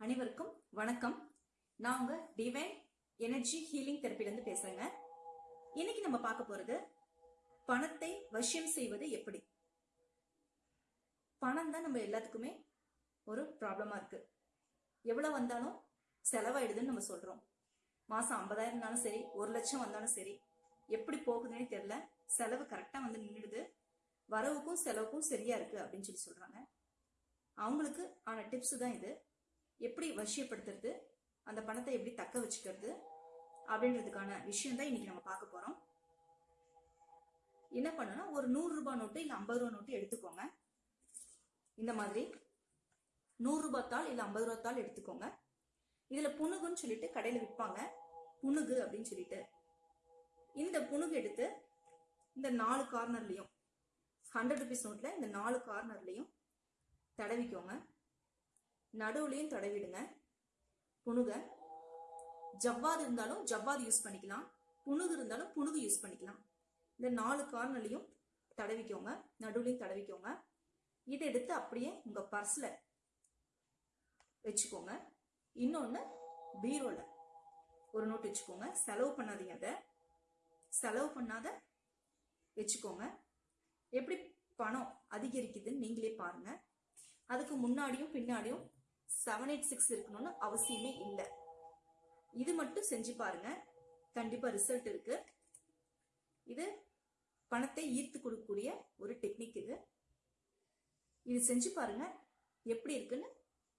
அனைவருக்கும் வணக்கம். நான் உங்க டிவைன் எனர்ஜி ஹீலிங் தெரப்பில இருந்து பேசுறேங்க. இன்னைக்கு நம்ம பார்க்க போறது பணத்தை வசியம் செய்வது எப்படி? பணம் தான் நம்ம எல்லாத்துக்குமே ஒரு ப்ராப்ளமா இருக்கு. எவ்வளவு வந்தாலும் செலவாயிடுதுன்னு நம்ம சொல்றோம். மாசம் ஐம்பதாயிரம் இருந்தாலும் சரி ஒரு லட்சம் வந்தாலும் சரி எப்படி போகுதுன்னே தெரியல. செலவு கரெக்டா வந்து நின்றுடுது வரவுக்கும் செலவுக்கும் சரியா இருக்கு அப்படின்னு சொல்லி சொல்றாங்க. அவங்களுக்கு ஆன டிப்ஸ் தான் இது. எப்படி வசியப்படுத்துறது அந்த பணத்தை எப்படி தக்க வச்சுக்கிறது அப்படின்றதுக்கான விஷயம் தான் இன்னைக்கு நம்ம பார்க்க போறோம். என்ன பண்ணனா ஒரு நூறு ரூபாய் நோட்டு இல்ல ஐம்பது ரூபாய் நோட்டு எடுத்துக்கோங்க. இந்த மாதிரி நூறு ரூபாய் தாள் இல்ல ஐம்பது ரூபாய் தாள் எடுத்துக்கோங்க. இதுல புணுகுன்னு சொல்லிட்டு கடையில விற்பாங்க புணுகு அப்படின்னு சொல்லிட்டு. இந்த புணுகு எடுத்து இந்த நாலு கார்னர்லயும் ஹண்ட்ரட் ருபீஸ் நோட்ல இந்த நாலு கார்னர்லயும் தடவிக்கோங்க. நடுவுலையும் தடவிடுங்க. புணுக. ஜவ்வாது இருந்தாலும் ஜவ்வாது யூஸ் பண்ணிக்கலாம். புணுகு இருந்தாலும் புணுகு யூஸ் பண்ணிக்கலாம். இந்த நாலு கார்னர்லையும் தடவிக்கோங்க. நடுவுலையும் தடவிக்கோங்க. இதை எடுத்து அப்படியே உங்க பர்ஸ்ல வச்சுக்கோங்க. இன்னொன்னு பீரோல ஒரு நோட் வச்சுக்கோங்க. செலவு பண்ணாதீங்க அதை. செலவு பண்ணாத வச்சுக்கோங்க. எப்படி பணம் அதிகரிக்குதுன்னு நீங்களே பாருங்க. அதுக்கு முன்னாடியும் பின்னாடியும் செவன் எயிட் சிக்ஸ் இருக்கணும்னு அவசியமே இல்லை. இது மட்டும் செஞ்சு பாருங்க. கண்டிப்பா ரிசல்ட் இருக்கு. இது பணத்தை ஈர்த்து கொடுக்கக்கூடிய ஒரு டெக்னிக் இது. இது செஞ்சு பாருங்க. எப்படி இருக்குன்னு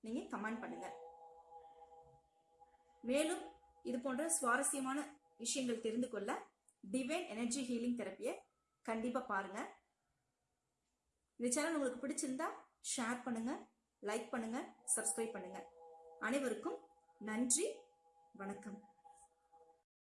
நீங்க கமெண்ட் பண்ணுங்க. மேலும் இது போன்ற சுவாரஸ்யமான விஷயங்கள் தெரிந்து கொள்ள டிவைன் எனர்ஜி ஹீலிங் தெரப்பியை கண்டிப்பா பாருங்க. இந்த சேனல் உங்களுக்கு பிடிச்சிருந்தா ஷேர் பண்ணுங்க. லைக் பண்ணுங்க சப்ஸ்கிரைப் பண்ணுங்க. அனைவருக்கும் நன்றி வணக்கம்.